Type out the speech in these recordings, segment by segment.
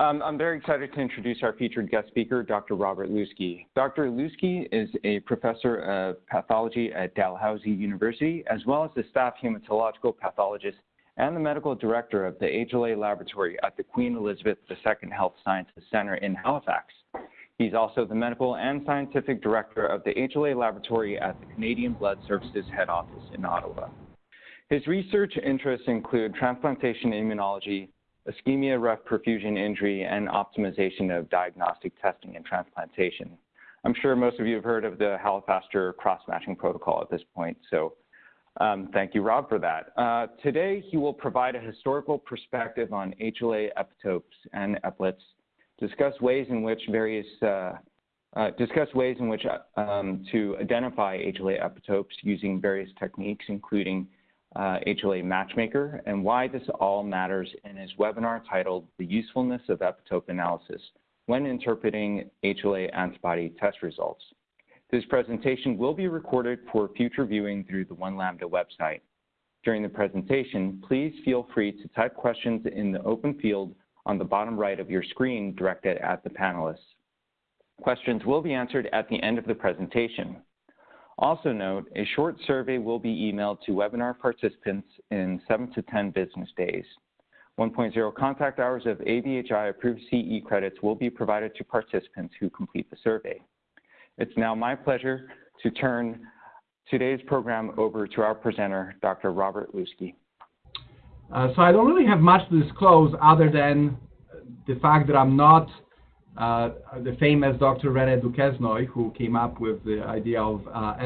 Um, I'm very excited to introduce our featured guest speaker, Dr. Robert Liwski. Dr. Liwski is a professor of pathology at Dalhousie University, as well as the staff hematological pathologist and the medical director of the HLA laboratory at the Queen Elizabeth II Health Sciences Center in Halifax. He's also the medical and scientific director of the HLA laboratory at the Canadian Blood Services head office in Ottawa. His research interests include transplantation immunology, ischemia reperfusion injury, and optimization of diagnostic testing and transplantation. I'm sure most of you have heard of the Halifaster cross-matching protocol at this point, so um, thank you, Rob, for that. Uh, today, he will provide a historical perspective on HLA epitopes and eplets, discuss ways in which various uh, uh, discuss ways in which um, to identify HLA epitopes using various techniques, including uh, HLA Matchmaker, and why this all matters in his webinar titled The Usefulness of Epitope Analysis when Interpreting HLA Antibody Test Results. This presentation will be recorded for future viewing through the One Lambda website. During the presentation, please feel free to type questions in the open field on the bottom right of your screen directed at the panelists. Questions will be answered at the end of the presentation. Also note, a short survey will be emailed to webinar participants in 7 to 10 business days. 1.0 contact hours of ABHI approved CE credits will be provided to participants who complete the survey. It's now my pleasure to turn today's program over to our presenter, Dr. Robert Liwski. Uh, so I don't really have much to disclose other than the fact that I'm not uh, the famous Dr. René Duquesnoy, who came up with the idea of uh.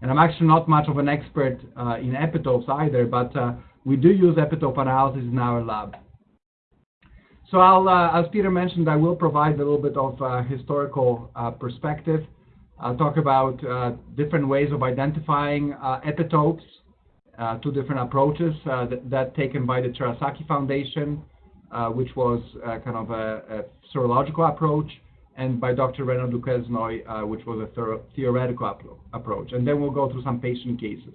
And I'm actually not much of an expert uh, in epitopes either, but uh, we do use epitope analysis in our lab. So I'll, uh, as Peter mentioned, I will provide a little bit of historical perspective. I'll talk about different ways of identifying epitopes, two different approaches that, that taken by the Terasaki Foundation, which was uh, kind of a, a, serological approach, and by Dr. René Duquesnoy, uh, which was a theoretical approach. And then we'll go through some patient cases.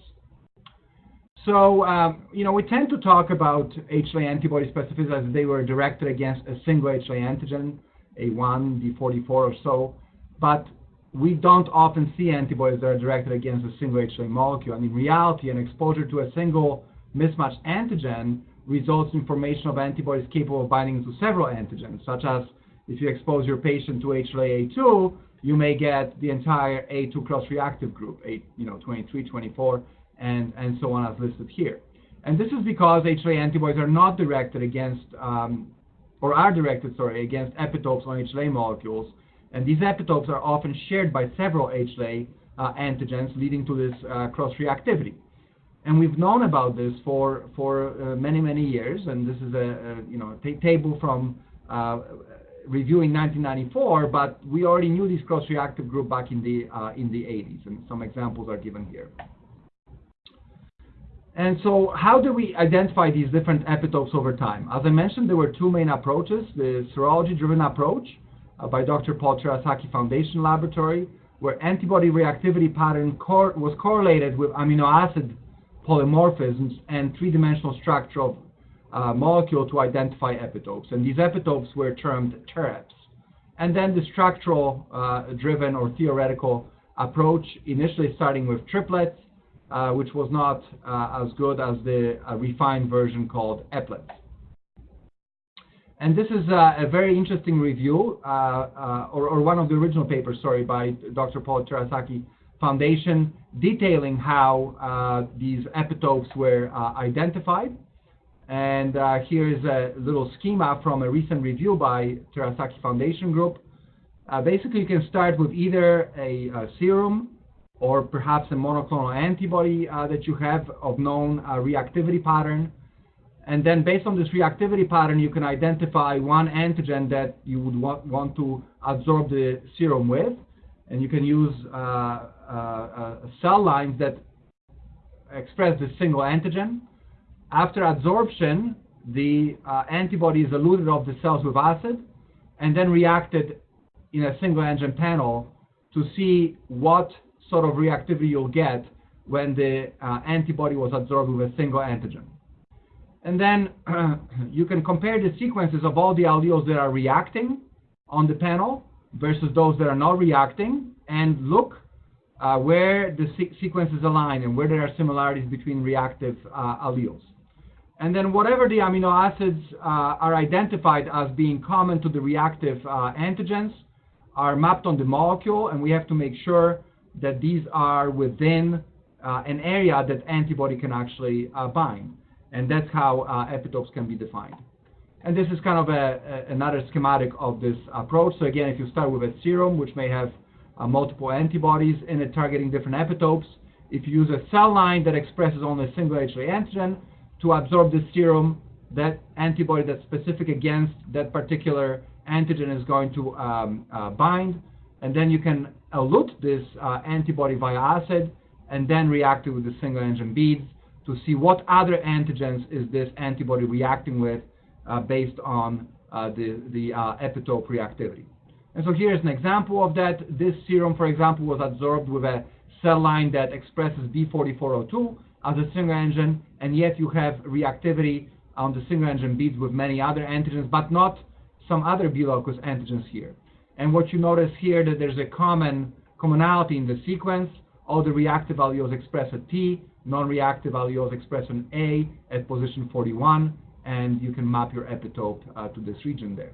So, um, you know, we tend to talk about HLA antibody specificity as they were directed against a single HLA antigen, A1, B44 or so, but we don't often see antibodies that are directed against a single HLA molecule. And in reality, an exposure to a single mismatched antigen results in formation of antibodies capable of binding to several antigens, such as if you expose your patient to HLA-A2, you may get the entire A2 cross-reactive group, A, you know, 23, 24, and, and so on as listed here. And this is because HLA antibodies are not directed against, um, or are directed, sorry, against epitopes on HLA molecules, and these epitopes are often shared by several HLA uh, antigens, leading to this uh, cross-reactivity and we've known about this for for uh, many many years. And this is a, a you know a table from uh, reviewing 1994, but we already knew this cross-reactive group back in the uh, in the 80s, and some examples are given here. And so, how do we identify these different epitopes over time? As I mentioned, there were two main approaches: the serology-driven approach uh, by Dr. Paul Terasaki Foundation Laboratory, where antibody reactivity pattern cor was correlated with amino acid polymorphisms and three-dimensional structure of uh, molecule to identify epitopes. And these epitopes were termed TEREPs. And then the structural uh, driven or theoretical approach, initially starting with triplets, uh, which was not uh, as good as the uh, refined version called eplets. And this is a very interesting review, or, or, one of the original papers, sorry, by Dr. Paul Terasaki Foundation detailing how uh, these epitopes were uh, identified. And uh, here is a little schema from a recent review by Terasaki Foundation Group. Basically, you can start with either a, a serum or perhaps a monoclonal antibody uh, that you have of known uh, reactivity pattern. And then based on this reactivity pattern, you can identify one antigen that you would want, want to absorb the serum with and you can use uh, uh, uh, cell lines that express the single antigen. After adsorption, the antibody is eluted off the cells with acid and then reacted in a single antigen panel to see what sort of reactivity you'll get when the uh, antibody was absorbed with a single antigen. And then you can compare the sequences of all the alleles that are reacting on the panel versus those that are not reacting and look uh, where the se sequences align and where there are similarities between reactive uh, alleles. And then whatever the amino acids uh, are identified as being common to the reactive uh, antigens are mapped on the molecule, and we have to make sure that these are within uh, an area that antibody can actually bind. And that's how epitopes can be defined. And this is kind of a, a, another schematic of this approach. So again, if you start with a serum, which may have uh, multiple antibodies in it targeting different epitopes, if you use a cell line that expresses only a single HLA antigen to absorb the serum, that antibody that's specific against that particular antigen is going to um, uh, bind, and then you can elute this uh, antibody via acid and then react it with the single antigen beads to see what other antigens is this antibody reacting with based on uh, the, the uh, epitope reactivity. And so here's an example of that. This serum, for example, was absorbed with a cell line that expresses B4402 as a single antigen, and yet you have reactivity on the single antigen beads with many other antigens, but not some other B locus antigens here. And what you notice here that there's a common commonality in the sequence. All the reactive alleles express at T, non-reactive alleles express an A at position 41, and you can map your epitope uh, to this region there.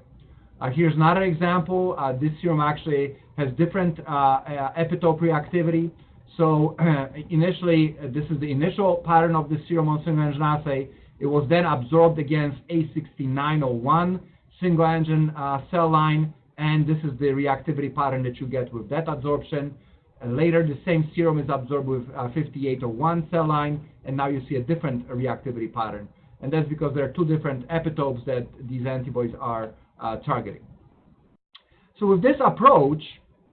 Uh, here's another example. Uh, this serum actually has different uh, uh, epitope reactivity. So initially, uh, this is the initial pattern of the serum on single antigen assay. It was then absorbed against A6901 single antigen cell line, and this is the reactivity pattern that you get with that absorption. later, the same serum is absorbed with 5801 cell line, and now you see a different reactivity pattern and that's because there are two different epitopes that these antibodies are uh, targeting. So with this approach,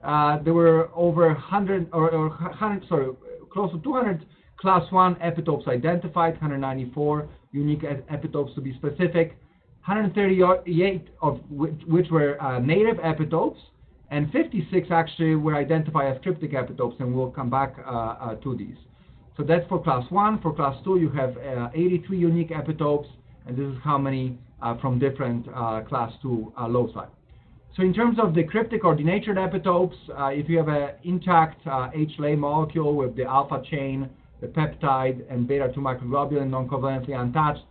uh, there were over 100 or, or 100, sorry, close to 200 class 1 epitopes identified, 194 unique epitopes to be specific, 138 of which, which were uh, native epitopes, and 56 actually were identified as cryptic epitopes, and we'll come back uh, uh, to these. So that's for class 1. For class 2, you have uh, 83 unique epitopes, and this is how many uh, from different uh, class 2 uh, loci. So in terms of the cryptic or denatured epitopes, uh, if you have an intact uh, HLA molecule with the alpha chain, the peptide, and beta-2 microglobulin non-covalently untouched,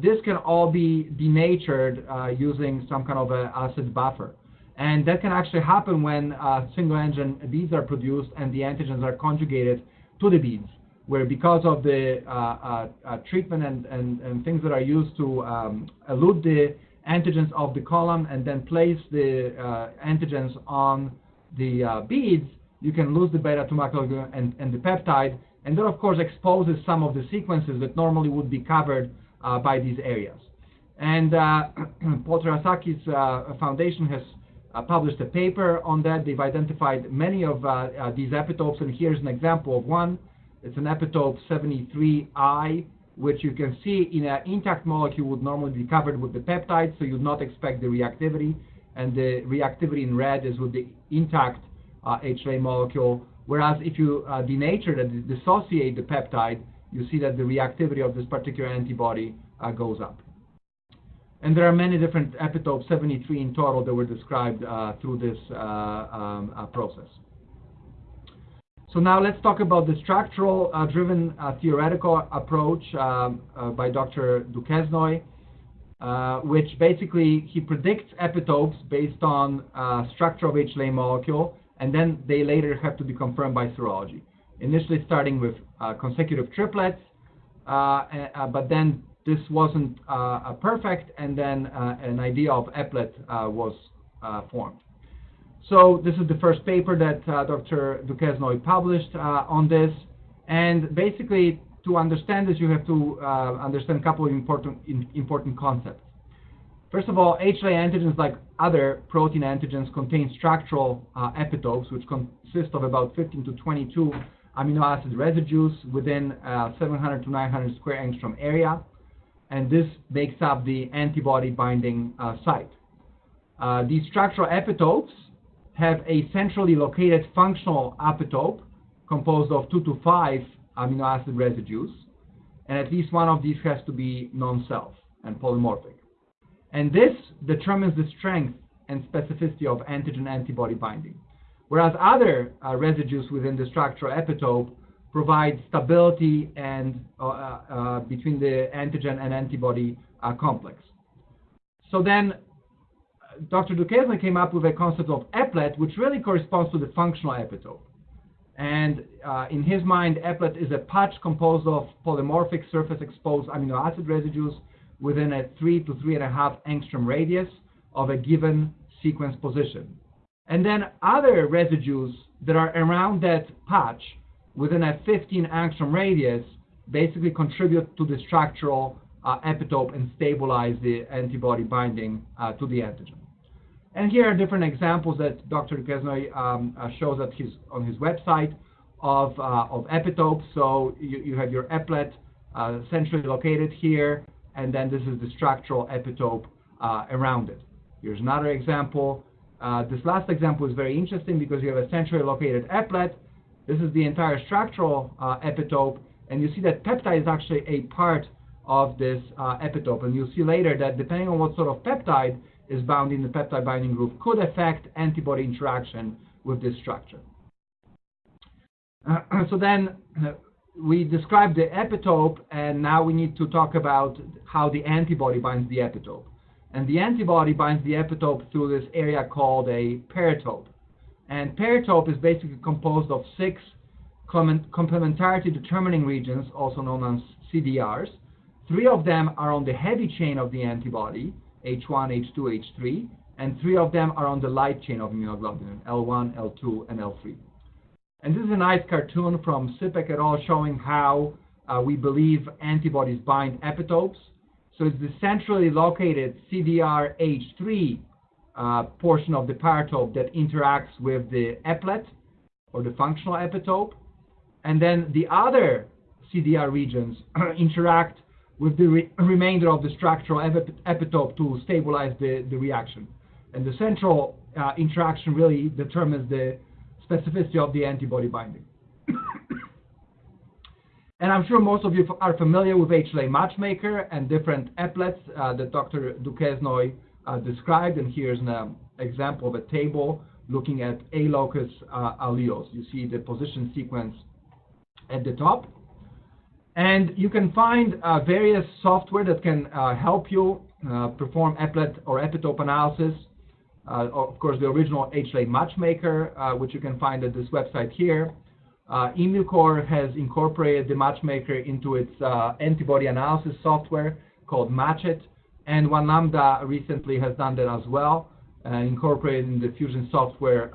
this can all be denatured using some kind of an acid buffer. And that can actually happen when single antigen beads are produced and the antigens are conjugated to the beads, where because of the uh, uh, uh, treatment and, and, and, things that are used to um, elute the antigens of the column and then place the antigens on the beads, you can lose the beta 2 microglobulin and, and the peptide, and that of course exposes some of the sequences that normally would be covered uh, by these areas. And uh, uh, foundation has uh, published a paper on that. They've identified many of uh, uh, these epitopes, and here's an example of one. It's an epitope 73I, which you can see in an intact molecule would normally be covered with the peptide, so you'd not expect the reactivity. And the reactivity in red is with the intact uh, HLA molecule, whereas if you uh, denature it, dissociate the peptide, you see that the reactivity of this particular antibody uh, goes up. And there are many different epitopes, 73 in total, that were described uh, through this uh, um, uh, process. So now let's talk about the structural uh, driven uh, theoretical approach um, uh, by Dr. Duquesnoy, which basically he predicts epitopes based on structure of HLA molecule, and then they later have to be confirmed by serology. Initially starting with consecutive triplets, but then this wasn't uh, perfect, and then uh, an idea of eplet uh, was formed. So this is the first paper that Dr. Duquesnoy published on this, and basically to understand this, you have to understand a couple of important important concepts. First of all, HLA antigens, like other protein antigens, contain structural uh, epitopes, which consist of about 15 to 22 amino acid residues within uh, 700 to 900 square angstrom area and this makes up the antibody binding uh, site. Uh, these structural epitopes have a centrally located functional epitope composed of two to five amino acid residues. and at least one of these has to be non-self and polymorphic. And this determines the strength and specificity of antigen-antibody binding, whereas other uh, residues within the structural epitope provide stability and uh, uh, between the antigen and antibody uh, complex. So then Dr. Duquesne came up with a concept of eplet, which really corresponds to the functional epitope. And uh, in his mind, eplet is a patch composed of polymorphic surface exposed amino acid residues within a three to three and a half angstrom radius of a given sequence position. And then other residues that are around that patch within a 15 angstrom radius basically contribute to the structural uh, epitope and stabilize the antibody binding uh, to the antigen. And here are different examples that Dr. Duquesnoy um, uh, shows at his, on his website of, uh, of epitopes. So you, you have your eplet uh, centrally located here, and then this is the structural epitope uh, around it. Here's another example. This last example is very interesting because you have a centrally located eplet. This is the entire structural uh, epitope, and you see that peptide is actually a part of this epitope. And you'll see later that depending on what sort of peptide, is bound in the peptide binding group could affect antibody interaction with this structure. Uh, so then uh, we described the epitope, and now we need to talk about how the antibody binds the epitope. And the antibody binds the epitope through this area called a paratope. And paratope is basically composed of six complementarity determining regions, also known as CDRs. Three of them are on the heavy chain of the antibody, H1, H2, H3, and three of them are on the light chain of immunoglobulin, L1, L2, and L3. And this is a nice cartoon from Sipek et al. showing how uh, we believe antibodies bind epitopes. So it's the centrally located CDRH3 uh, portion of the paratope that interacts with the eplet, or the functional epitope. And then the other CDR regions interact with the re remainder of the structural epitope to stabilize the, the reaction. And the central uh, interaction really determines the specificity of the antibody binding. and I'm sure most of you are familiar with HLA matchmaker and different eplets uh, that Dr. Duquesnoy uh, described. And here's an um, example of a table looking at A-locus uh, alleles. You see the position sequence at the top. And you can find uh, various software that can uh, help you uh, perform eplet or epitope analysis. Uh, of course, the original HLA Matchmaker, uh, which you can find at this website here. Uh, has incorporated the Matchmaker into its antibody analysis software called Matchit, and One Lambda recently has done that as well, incorporated in the Fusion software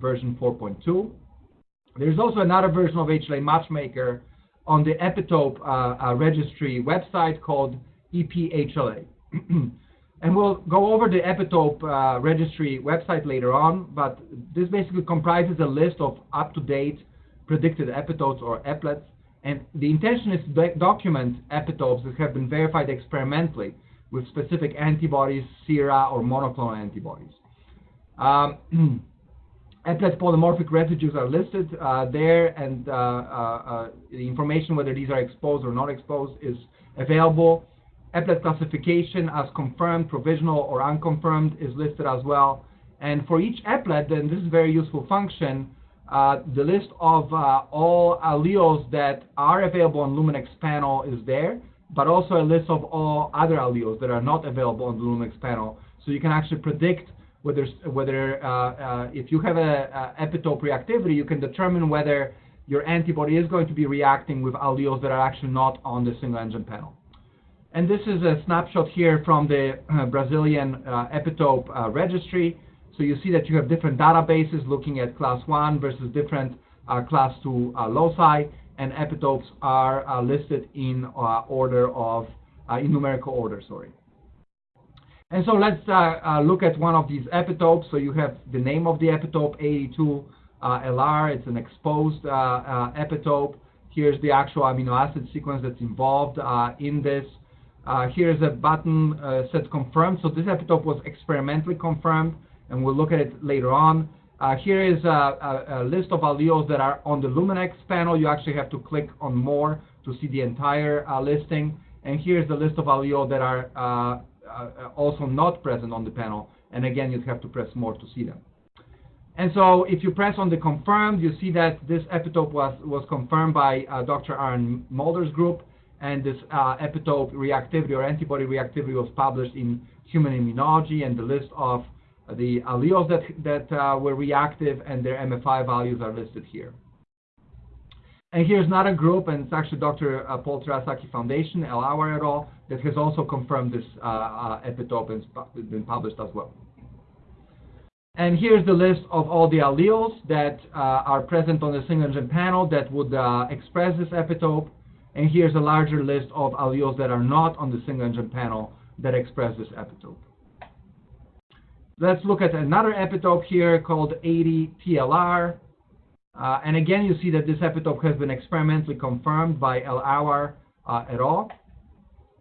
version 4.2. There's also another version of HLA Matchmaker on the epitope uh, uh, registry website called EPHLA. and we'll go over the epitope uh, registry website later on, but this basically comprises a list of up-to-date predicted epitopes or eplets, and the intention is to document epitopes that have been verified experimentally with specific antibodies, sera, or monoclonal antibodies. Um, polymorphic residues are listed uh, there, and uh, uh, the information whether these are exposed or not exposed is available. Eplet classification as confirmed, provisional, or unconfirmed is listed as well. And for each eplet, then this is a very useful function, uh, the list of uh, all alleles that are available on Luminex panel is there, but also a list of all other alleles that are not available on the Luminex panel. So you can actually predict whether whether uh, uh, if you have a, a, epitope reactivity, you can determine whether your antibody is going to be reacting with alleles that are actually not on the single antigen panel. And this is a snapshot here from the uh, Brazilian uh, epitope uh, registry. So you see that you have different databases looking at class 1 versus different uh, class 2 loci, and epitopes are listed in order of, in numerical order, sorry. And so let's uh, uh, look at one of these epitopes. So you have the name of the epitope, 82 uh, LR. It's an exposed uh, uh, epitope. Here's the actual amino acid sequence that's involved uh, in this. here's a button said confirmed. So this epitope was experimentally confirmed, and we'll look at it later on. Here is a, a, a, list of alleles that are on the Luminex panel. You actually have to click on more to see the entire uh, listing. And here's the list of alleles that are uh, uh, also not present on the panel. And again, you'd have to press more to see them. And so if you press on the confirmed, you see that this epitope was, was confirmed by uh, Dr. Arend Mulder's group, and this uh, epitope reactivity or antibody reactivity was published in Human Immunology, and the list of the alleles that, that uh, were reactive and their MFI values are listed here. And here's another group, and it's actually Dr. Uh, Paul Terasaki Foundation, El et al., that has also confirmed this uh, epitope and it's been published as well. And here's the list of all the alleles that uh, are present on the single antigen panel that would uh, express this epitope. And here's a larger list of alleles that are not on the single antigen panel that express this epitope. Let's look at another epitope here called 80TLR. Uh, and again, you see that this epitope has been experimentally confirmed by El-Awar uh, et al.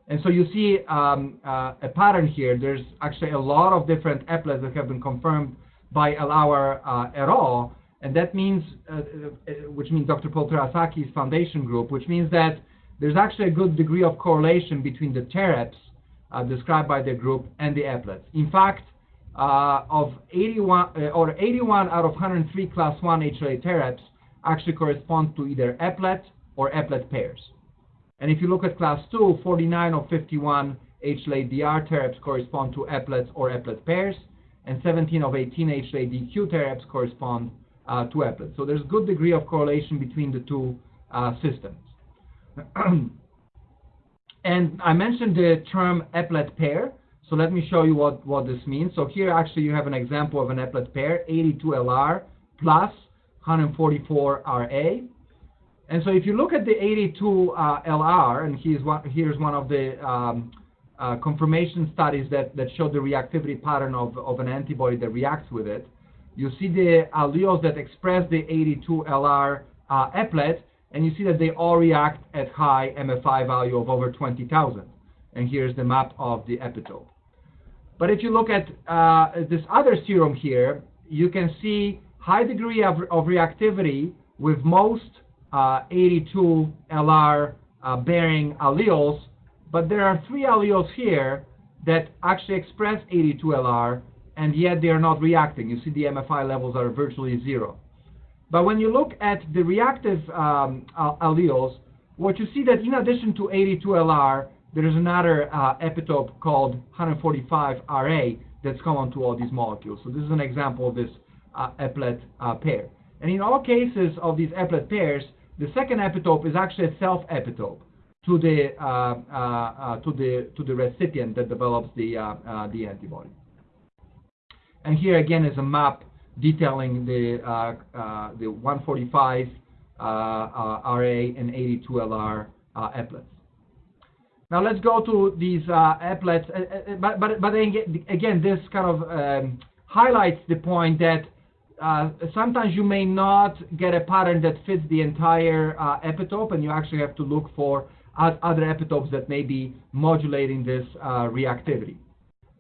And so you see um, uh, a pattern here. There's actually a lot of different eplets that have been confirmed by El-Awar uh, et al. And that means, uh, uh, which means Dr. Paul Terasaki's foundation group, which means that there's actually a good degree of correlation between the TEREPs described by the group and the eplets. In fact, uh, of 81 uh, or 81 out of 103 class 1 HLA TEREPs actually correspond to either eplet or eplet pairs. And if you look at class 2, 49 of 51 HLA DR TEREPs correspond to eplets or eplet pairs, and 17 of 18 HLA DQ TEREPs correspond uh, to eplets. So there's good degree of correlation between the two uh, systems. and I mentioned the term eplet pair. So let me show you what, what this means. So here actually you have an example of an eplet pair, 82LR plus 144RA. And so if you look at the 82LR, uh, and here's one, here's one of the um, uh, confirmation studies that, that show the reactivity pattern of, of an antibody that reacts with it, you see the alleles that express the 82LR uh, eplet, and you see that they all react at high MFI value of over 20,000. And here's the map of the epitope. But if you look at uh, this other serum here, you can see high degree of, of reactivity with most uh, 82 LR uh, bearing alleles, but there are three alleles here that actually express 82 LR, and yet they are not reacting. You see the MFI levels are virtually zero. But when you look at the reactive um, alleles, what you see that in addition to 82 LR, there is another uh, epitope called 145RA that's common to all these molecules. So this is an example of this uh, eplet uh, pair. And in all cases of these eplet pairs, the second epitope is actually a self-epitope to the uh, uh, uh, to the to the recipient that develops the the antibody. And here again is a map detailing the the 145 RA and 82LR eplets. Now let's go to these uh, eplets, uh, uh, but, but, but again, this kind of um, highlights the point that uh, sometimes you may not get a pattern that fits the entire epitope, and you actually have to look for other epitopes that may be modulating this reactivity.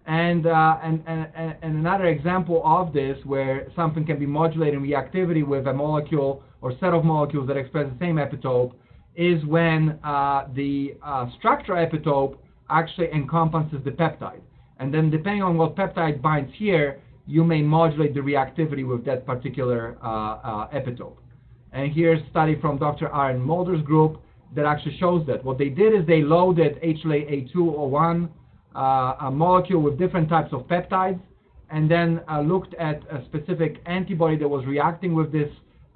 And, and, and, and another example of this, where something can be modulating reactivity with a molecule or set of molecules that express the same epitope, is when uh, the uh, structure epitope actually encompasses the peptide. And then depending on what peptide binds here, you may modulate the reactivity with that particular uh, uh epitope. And here's a study from Dr. Arend Mulder's group that actually shows that. What they did is they loaded HLA-A201, uh, a molecule with different types of peptides, and then uh, looked at a specific antibody that was reacting with this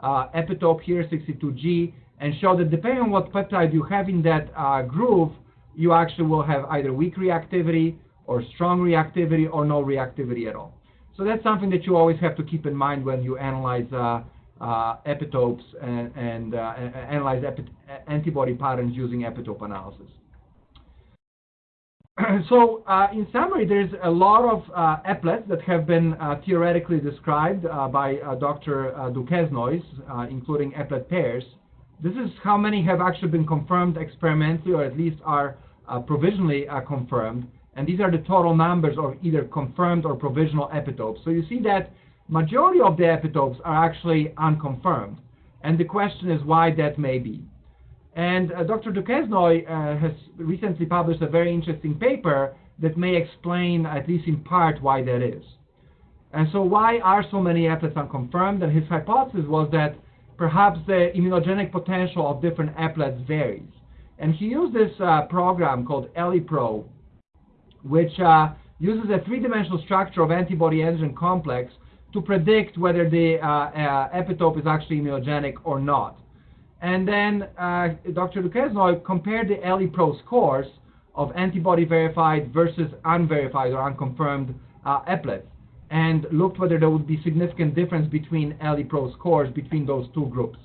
epitope here, 62G, and show that depending on what peptide you have in that uh, groove, you actually will have either weak reactivity or strong reactivity or no reactivity at all. So that's something that you always have to keep in mind when you analyze uh, uh, epitopes and, and uh, analyze epi antibody patterns using epitope analysis. so uh, in summary, there's a lot of uh, eplets that have been uh, theoretically described uh, by Dr. Duquesnoy, including eplet pairs. This is how many have actually been confirmed experimentally or at least are uh, provisionally uh, confirmed. And these are the total numbers of either confirmed or provisional epitopes. So you see that majority of the epitopes are actually unconfirmed. And the question is why that may be. And uh, Dr. Duquesnoy uh, has recently published a very interesting paper that may explain, at least in part, why that is. And so why are so many eplets unconfirmed? And his hypothesis was that perhaps the immunogenic potential of different eplets varies. And he used this uh, program called ElliPro, which uh, uses a three-dimensional structure of antibody-antigen complex to predict whether the uh, uh, epitope is actually immunogenic or not. And then uh, Dr. Duquesnoy compared the ElliPro scores of antibody verified versus unverified or unconfirmed eplets and looked whether there would be significant difference between ElliPro scores between those two groups.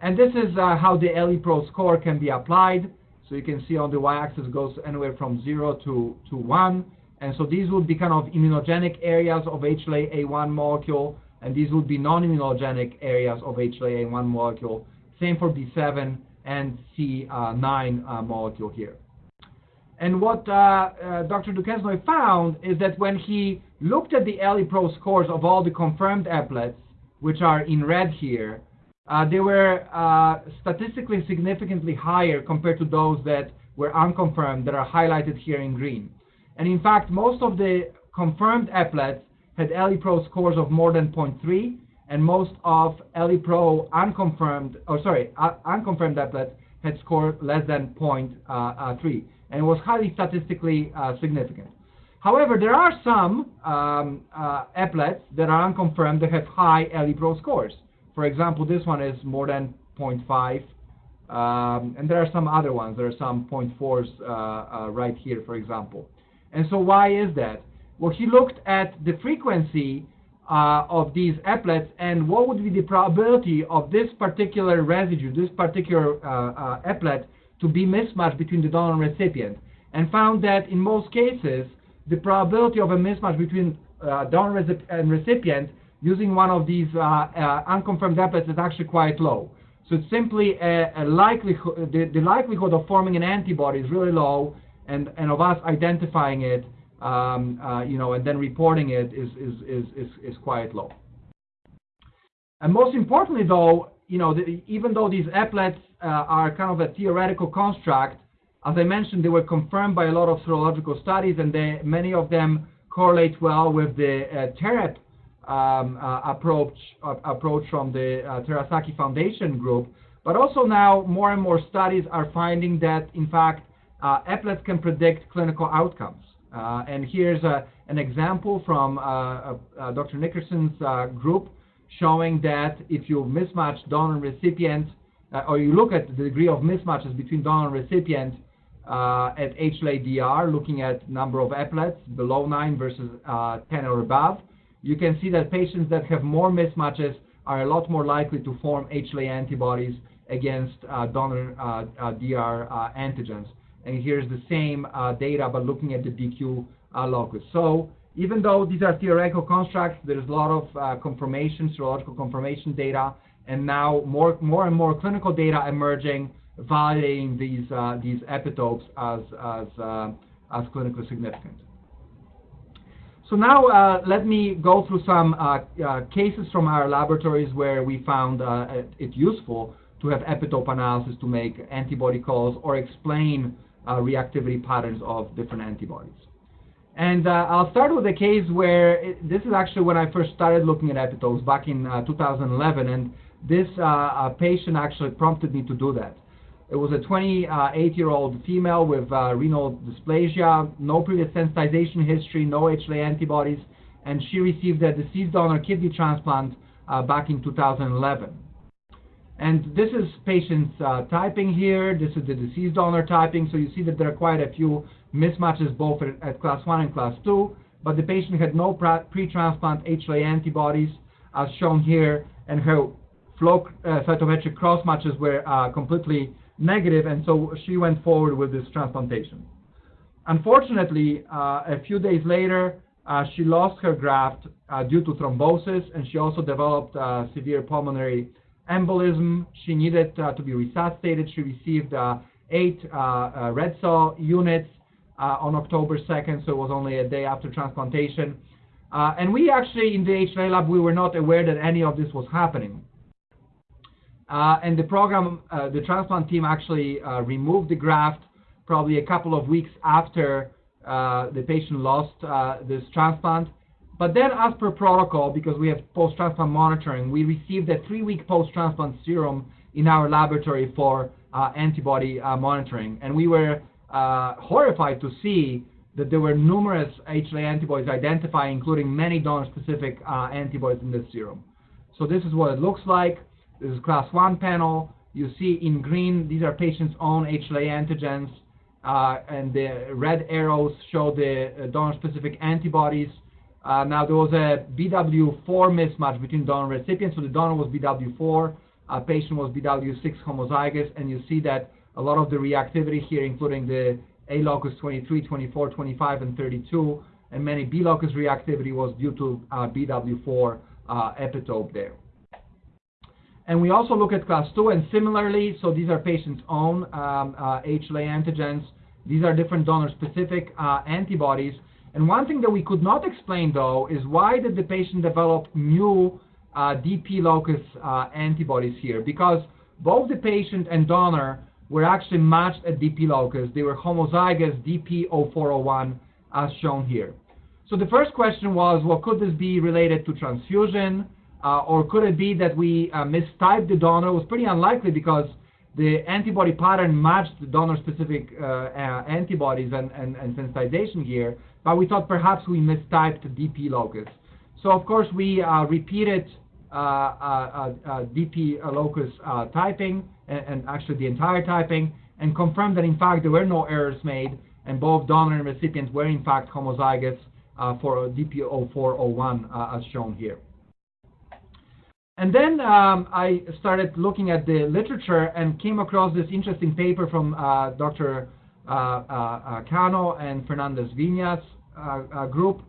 And this is uh, how the ElliPro score can be applied. So you can see on the y-axis goes anywhere from 0 to, to 1. And so these would be kind of immunogenic areas of HLA-A1 molecule, and these would be non-immunogenic areas of HLA-A1 molecule. Same for B7 and C9 uh, molecule here. And what uh, uh, Dr. Duquesnoy found is that when he looked at the ElliPro scores of all the confirmed eplets, which are in red here, uh, they were uh, statistically significantly higher compared to those that were unconfirmed that are highlighted here in green. And in fact, most of the confirmed eplets had ElliPro scores of more than 0.3, and most of ElliPro unconfirmed, or sorry, uh, unconfirmed eplets had scored less than 0.3 and was highly statistically uh, significant. However, there are some um, uh, eplets that are unconfirmed that have high ElliPro scores. For example, this one is more than 0.5, um, and there are some other ones. There are some 0.4s uh, uh, right here, for example. And so why is that? Well, he looked at the frequency uh, of these eplets and what would be the probability of this particular residue, this particular uh, uh, eplet, to be mismatched between the donor and recipient, and found that in most cases, the probability of a mismatch between uh, donor and recipient using one of these uh, uh, unconfirmed eplets is actually quite low. So it's simply a, a likelihood, the, the, likelihood of forming an antibody is really low, and, and of us identifying it, um, uh, you know, and then reporting it is, is, is, is, is quite low. And most importantly, though, you know, the, even though these eplets uh, are kind of a theoretical construct, as I mentioned, they were confirmed by a lot of serological studies, and they, many of them correlate well with the uh, TEREP um, uh, approach, uh, approach from the uh, Terasaki Foundation group. But also now, more and more studies are finding that, in fact, uh, eplets can predict clinical outcomes. Uh, and here's a, an example from Dr. Nickerson's group showing that if you mismatch donor and recipient, uh, or you look at the degree of mismatches between donor and recipient uh, at HLA-DR, looking at number of eplets below 9 versus uh, 10 or above, you can see that patients that have more mismatches are a lot more likely to form HLA antibodies against uh, donor uh, uh, DR antigens. And here's the same data, but looking at the DQ locus. So even though these are theoretical constructs, there's a lot of uh, confirmation, serological confirmation data, and now more, more and more clinical data emerging, validating these, uh, these epitopes as, as, uh, as clinically significant. So now uh, let me go through some uh, uh, cases from our laboratories where we found it useful to have epitope analysis to make antibody calls or explain reactivity patterns of different antibodies. And uh, I'll start with a case where it, this is actually when I first started looking at epitopes back in uh, 2011, and this uh, patient actually prompted me to do that. It was a 28-year-old female with uh, renal dysplasia, no previous sensitization history, no HLA antibodies, and she received a deceased donor kidney transplant uh, back in 2011. And this is patient's uh, typing here. This is the deceased donor typing. So you see that there are quite a few mismatches both at, at class 1 and class 2, but the patient had no pre-transplant HLA antibodies as shown here, and her flow uh, cytometric cross matches were uh, completely negative, and so she went forward with this transplantation. Unfortunately, uh, a few days later, uh, she lost her graft uh, due to thrombosis, and she also developed uh, severe pulmonary embolism. She needed to be resuscitated. She received eight red cell units on October 2nd, so it was only a day after transplantation. Uh, and we actually, in the HLA lab, we were not aware that any of this was happening. Uh, and the program, uh, the transplant team actually uh, removed the graft probably a couple of weeks after uh, the patient lost uh, this transplant. But then, as per protocol, because we have post transplant monitoring, we received a three week post transplant serum in our laboratory for uh, antibody monitoring. And we were horrified to see that there were numerous HLA antibodies identified, including many donor specific antibodies in this serum. So, this is what it looks like. This is class 1 panel. You see in green, these are patients' own HLA antigens, uh, and the red arrows show the uh, donor-specific antibodies. Uh, now, there was a BW4 mismatch between donor and recipient, so the donor was BW4, uh, patient was BW6 homozygous, and you see that a lot of the reactivity here, including the A locus 23, 24, 25, and 32, and many B locus reactivity was due to uh, BW4 uh, epitope there. And we also look at class 2, and similarly, so these are patients' own um, uh, HLA antigens. These are different donor-specific uh, antibodies. And one thing that we could not explain, though, is why did the patient develop new uh, DP locus uh, antibodies here? Because both the patient and donor were actually matched at DP locus. They were homozygous DP0401, as shown here. So the first question was, well, could this be related to transfusion? Uh, or could it be that we uh, mistyped the donor? It was pretty unlikely because the antibody pattern matched the donor-specific uh, uh antibodies and, and, and, sensitization here, but we thought perhaps we mistyped the DP locus. So of course we uh, repeated DP locus typing and, actually the entire typing and confirmed that in fact there were no errors made and both donor and recipient were in fact homozygous for DP0401 as shown here. And then um, I started looking at the literature and came across this interesting paper from uh, Dr. Uh, uh, Cano and Fernandez uh, uh, group.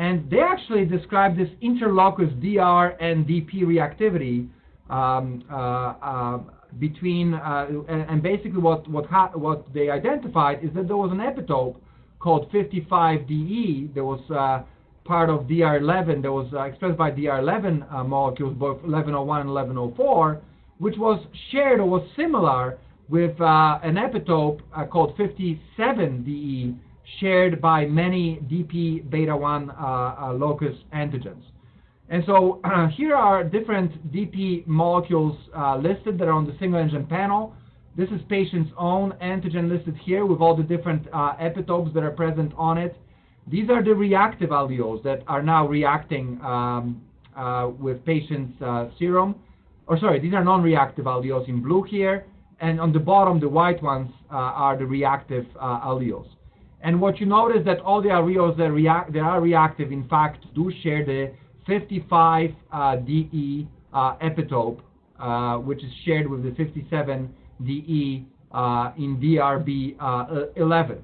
And they actually described this interlocus DR and DP reactivity um, uh, between, and, and, basically what, what, what they identified is that there was an epitope called 55DE that was part of DR11 that was uh, expressed by DR11 uh, molecules, both 1101 and 1104, which was shared or was similar with uh, an epitope uh, called 57DE shared by many DP beta 1 uh, uh, locus antigens. And so here are different DP molecules listed that are on the single antigen panel. This is patient's own antigen listed here with all the different epitopes that are present on it. These are the reactive alleles that are now reacting um, uh, with patient's uh, serum. Or sorry, these are non-reactive alleles in blue here. And on the bottom, the white ones uh, are the reactive uh, alleles. And what you notice that all the alleles that, react, that are reactive, in fact, do share the 55 uh, DE uh, epitope, which is shared with the 57 DE in DRB11.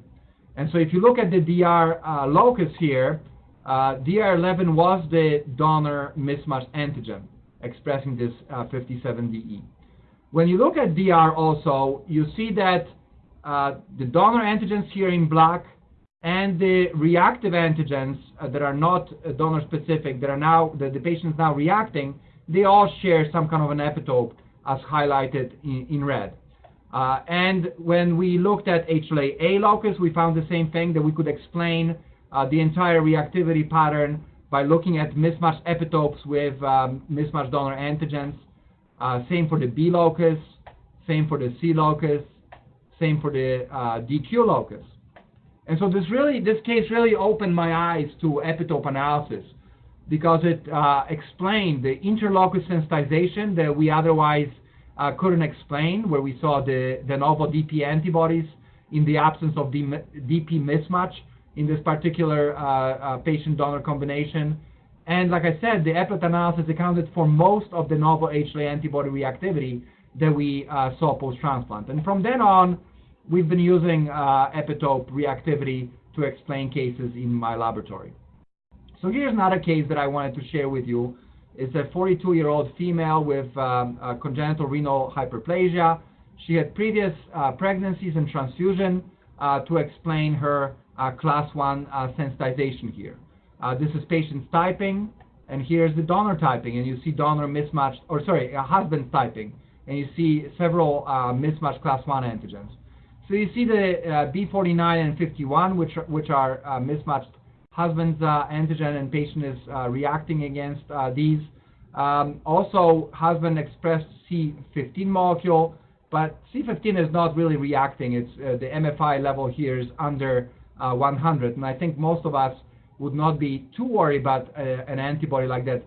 And so if you look at the DR uh, locus here, uh, DR11 was the donor mismatch antigen expressing this uh, 57DE. When you look at DR also, you see that uh, the donor antigens here in black and the reactive antigens uh, that are not uh, donor specific, that are now, that the patient is now reacting, they all share some kind of an epitope as highlighted in, in red. Uh, and when we looked at HLA-A locus, we found the same thing, that we could explain uh, the entire reactivity pattern by looking at mismatched epitopes with um, mismatched donor antigens. Uh, same for the B locus, same for the C locus, same for the uh, DQ locus. And so this really, this case really opened my eyes to epitope analysis because it uh, explained the interlocus sensitization that we otherwise uh, couldn't explain, where we saw the, de novo DP antibodies in the absence of the DP mismatch in this particular uh, uh, patient-donor combination. And like I said, the epitope analysis accounted for most of the novel HLA antibody reactivity that we uh, saw post-transplant. And from then on, we've been using uh, epitope reactivity to explain cases in my laboratory. So here's another case that I wanted to share with you It's a 42-year-old female with um, congenital renal hyperplasia. She had previous uh, pregnancies and transfusion uh, to explain her uh, class 1 uh, sensitization here. This is patient's typing, and here's the donor typing, and you see donor mismatched, or sorry, husband's typing, and you see several uh, mismatched class 1 antigens. So you see the uh, B49 and 51, which are, which are uh, mismatched husband's uh, antigen, and patient is uh, reacting against uh, these. Um, also, husband expressed C15 molecule, but C15 is not really reacting. It's the MFI level here is under 100, and I think most of us would not be too worried about an antibody like that,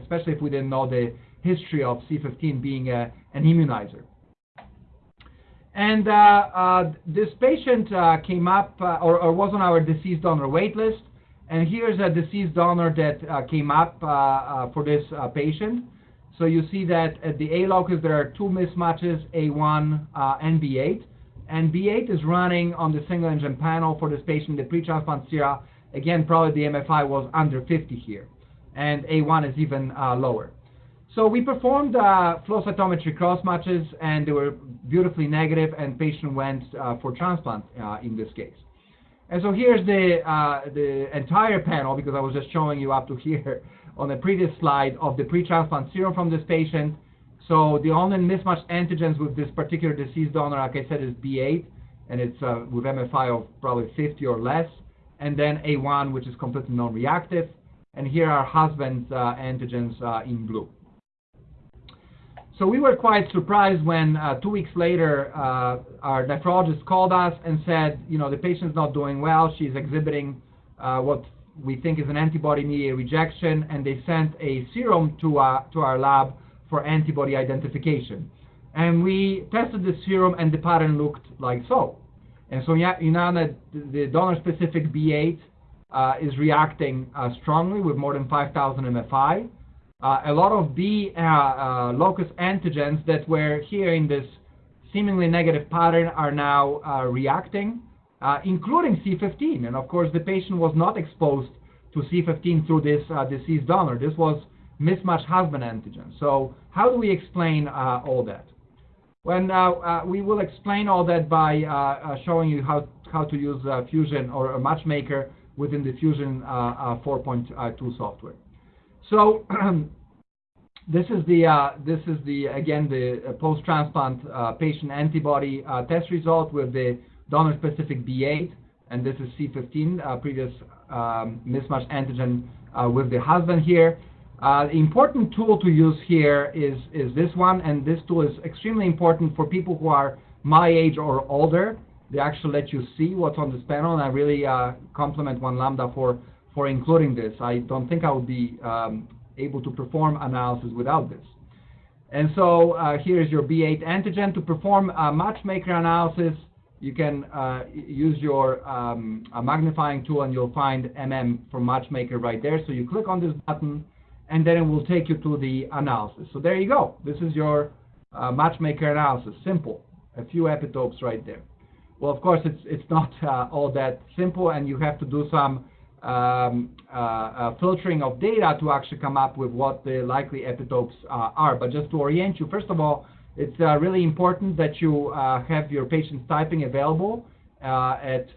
especially if we didn't know the history of C15 being a, an immunizer. And uh, uh, this patient uh, came up uh, or, or, was on our deceased donor wait list. And here's a deceased donor that uh, came up uh, for this patient. So you see that at the A locus there are two mismatches, A1 and B8. And B8 is running on the single antigen panel for this patient, the pre-transplant sera. Again, probably the MFI was under 50 here. And A1 is even lower. So we performed uh, flow cytometry cross matches, and they were beautifully negative, and patient went uh, for transplant uh, in this case. And so here's the uh, the entire panel because I was just showing you up to here on the previous slide of the pre-transplant serum from this patient. So the only mismatched antigens with this particular deceased donor, like I said, is B8, and it's uh, with MFI of probably 50 or less, and then A1, which is completely non-reactive. And here are husband's uh, antigens in blue. So we were quite surprised when uh, two weeks later uh, our nephrologist called us and said, you know, the patient's not doing well. She's exhibiting uh, what we think is an antibody-mediated rejection, and they sent a serum to, uh, to our lab for antibody identification. And we tested the serum, and the pattern looked like so. And so you know that the donor-specific B8 uh, is reacting uh, strongly with more than 5,000 MFI uh, a lot of B uh, uh, locus antigens that were here in this seemingly negative pattern are now uh, reacting, uh, including C15. And of course, the patient was not exposed to C15 through this uh, deceased donor. This was mismatched husband antigen. So how do we explain all that? When we will explain all that by showing you how, how to use Fusion or a matchmaker within the Fusion 4.2 software. So this is the uh, this is the again the uh, post-transplant uh, patient antibody uh, test result with the donor-specific B8, and this is C15 uh, previous um, mismatch antigen uh, with the husband here. the important tool to use here is is this one, and this tool is extremely important for people who are my age or older. They actually let you see what's on this panel, and I really compliment One Lambda for for including this. I don't think I would be um, able to perform analysis without this. And so uh, here's your B8 antigen. To perform a matchmaker analysis, you can uh, use your um, magnifying tool and you'll find MM for matchmaker right there. So you click on this button and then it will take you to the analysis. So there you go. This is your uh, matchmaker analysis. Simple. A few epitopes right there. Well, of course, it's, it's not uh, all that simple and you have to do some um, uh, uh, filtering of data to actually come up with what the likely epitopes uh, are. But just to orient you, first of all, it's uh, really important that you uh, have your patient's typing available uh, at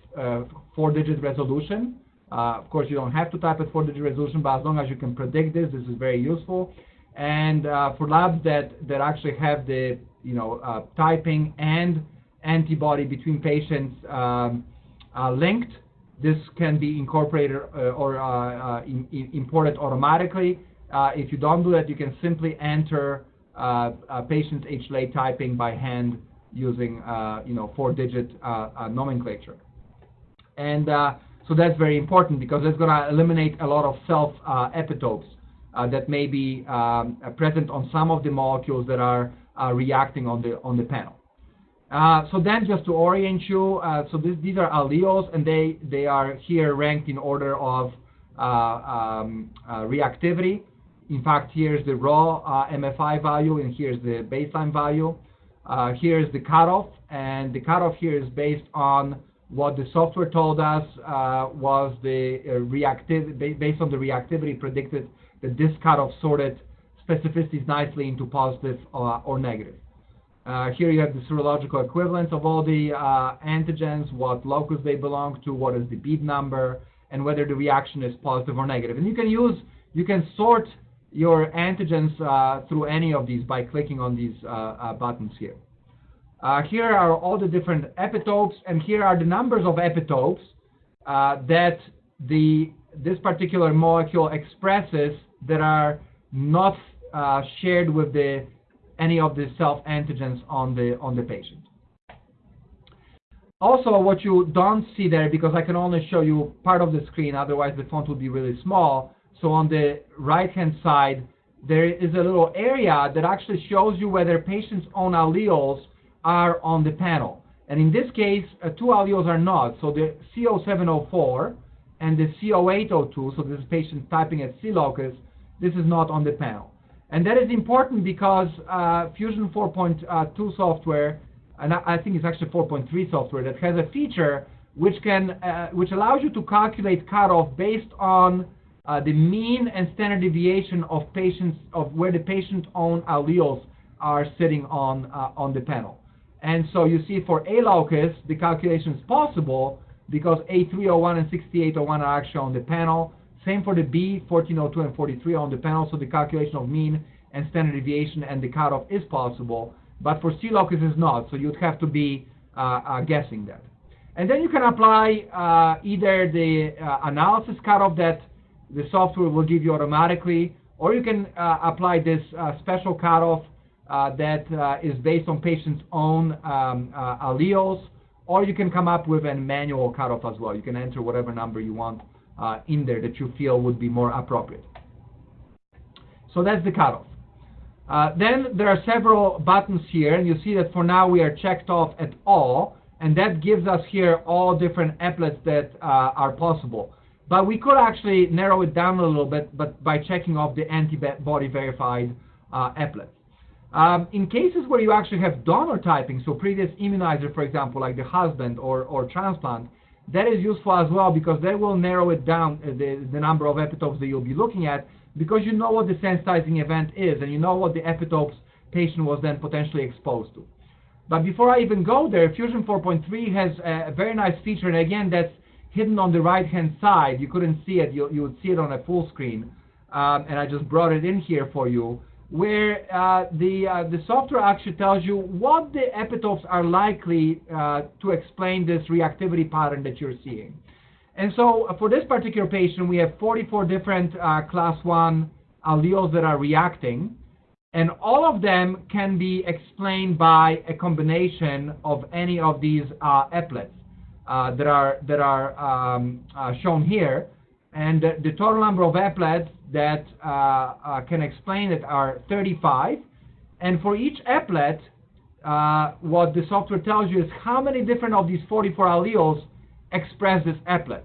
four-digit resolution. of course, you don't have to type at four-digit resolution, but as long as you can predict this, this is very useful. And for labs that, that actually have the you know typing and antibody between patients um, linked, this can be incorporated uh, or uh, uh, in, in imported automatically. Uh, if you don't do that, you can simply enter uh, patient's HLA typing by hand using uh, you know four-digit nomenclature. And so that's very important because it's going to eliminate a lot of self epitopes that may be um, present on some of the molecules that are reacting on the on the panel. Uh, so then just to orient you, uh, so this, these are alleles and they, they are here ranked in order of uh, um, uh, reactivity. In fact, here's the raw uh, MFI value and here's the baseline value. here's the cutoff and the cutoff here is based on what the software told us was the reactive, based on the reactivity predicted that this cutoff sorted specificities nicely into positive or negative. Uh, here you have the serological equivalence of all the uh, antigens, what locus they belong to, what is the bead number, and whether the reaction is positive or negative. And you can use, you can sort your antigens uh, through any of these by clicking on these uh, uh, buttons here. Uh, here are all the different epitopes, and here are the numbers of epitopes that the this particular molecule expresses that are not uh, shared with the any of the self antigens on the on the patient. Also, what you don't see there, because I can only show you part of the screen, otherwise the font would be really small. So on the right-hand side, there is a little area that actually shows you whether patient's own alleles are on the panel. And in this case, uh, two alleles are not. So the CO704 and the CO802, so this is patient typing at C locus, this is not on the panel. And that is important because uh, Fusion 4.2 software, and I think it's actually 4.3 software, that has a feature which can, uh, which allows you to calculate cutoff based on uh, the mean and standard deviation of patients of where the patient own alleles are sitting on uh, on the panel. And so you see for A locus, the calculation is possible because A301 and 6801 are actually on the panel. Same for the B, 1402 and 43 on the panel, so the calculation of mean and standard deviation and the cutoff is possible. But for C locus is not, so you'd have to be uh, uh, guessing that. And then you can apply uh, either the uh, analysis cutoff that the software will give you automatically, or you can uh, apply this uh, special cutoff that is based on patient's own um, alleles, or you can come up with a manual cutoff as well. You can enter whatever number you want uh, in there that you feel would be more appropriate. So that's the cutoff. then there are several buttons here, and you see that for now we are checked off at all, and that gives us here all different eplets that are possible. But we could actually narrow it down a little bit but by checking off the antibody verified uh, eplet. Um, in cases where you actually have donor typing, so previous immunizer, for example, like the husband or, or transplant, that is useful as well because that will narrow it down, uh, the, the number of epitopes that you'll be looking at, because you know what the sensitizing event is and you know what the epitopes patient was then potentially exposed to. But before I even go there, Fusion 4.3 has a very nice feature, and again, that's hidden on the right-hand side. You couldn't see it. You, you would see it on a full screen. Um, and I just brought it in here for you, where uh, the, uh, the software actually tells you what the epitopes are likely uh, to explain this reactivity pattern that you're seeing. And so uh, for this particular patient, we have 44 different uh, class 1 alleles that are reacting. And all of them can be explained by a combination of any of these eplets. Uh, that are that are um, shown here, and the, total number of eplets that uh, can explain it are 35. And for each eplet, what the software tells you is how many different of these 44 alleles express this eplet.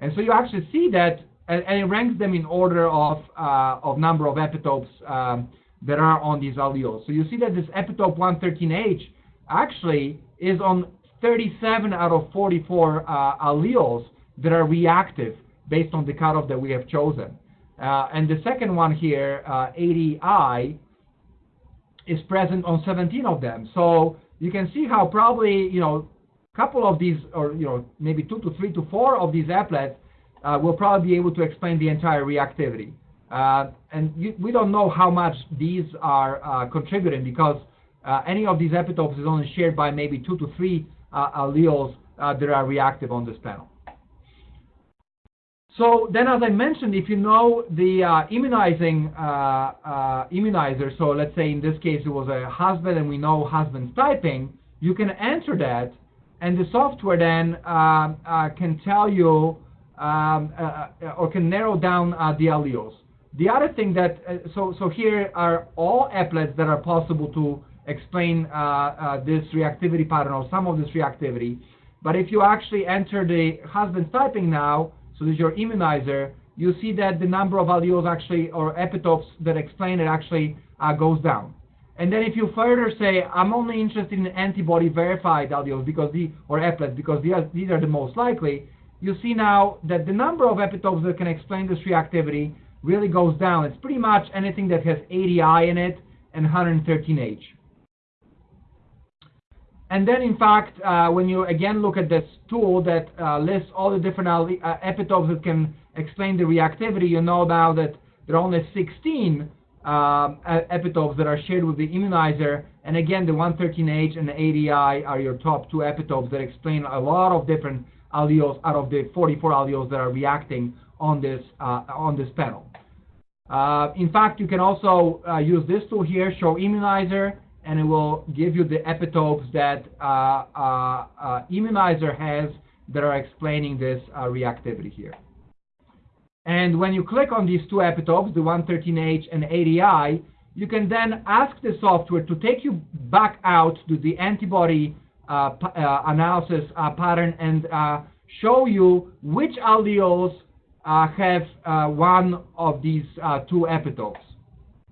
And so you actually see that, and, and it ranks them in order of, uh, of number of epitopes um, that are on these alleles. So you see that this epitope 113H actually is on 37 out of 44 uh, alleles that are reactive based on the cutoff that we have chosen. Uh, and the second one here, uh, 80I, is present on 17 of them. So you can see how probably, you know, a couple of these, or, you know, maybe two to three to four of these eplets uh, will probably be able to explain the entire reactivity. Uh, and you, we don't know how much these are uh, contributing because any of these epitopes is only shared by maybe two to three uh, alleles uh, that are reactive on this panel. So then, as I mentioned, if you know the uh, immunizing uh, uh, immunizer, so let's say in this case it was a husband and we know husband's typing, you can enter that and the software then uh, can tell you um, or can narrow down the alleles. The other thing that, so, so here are all eplets that are possible to explain uh, uh, this reactivity pattern or some of this reactivity. But if you actually enter the husband's typing now, so this is your immunizer, you see that the number of alleles actually, or epitopes that explain it actually uh, goes down. And then if you further say, I'm only interested in antibody verified alleles because the, or eplets because these are, these are the most likely, you see now that the number of epitopes that can explain this reactivity really goes down. It's pretty much anything that has 80I in it and 113H. And then, in fact, uh, when you again look at this tool that uh, lists all the different uh, epitopes that can explain the reactivity, you know now that there are only 16 um, epitopes that are shared with the immunizer. And again, the 113H and the 80I are your top two epitopes that explain a lot of different alleles out of the 44 alleles that are reacting on this, uh, on this panel. Uh, in fact, you can also uh, use this tool here, show immunizer, and it will give you the epitopes that uh, uh, uh, immunizer has that are explaining this reactivity here. And when you click on these two epitopes, the 113H and 80I, you can then ask the software to take you back out to the antibody uh, uh, analysis uh, pattern and show you which alleles have one of these two epitopes.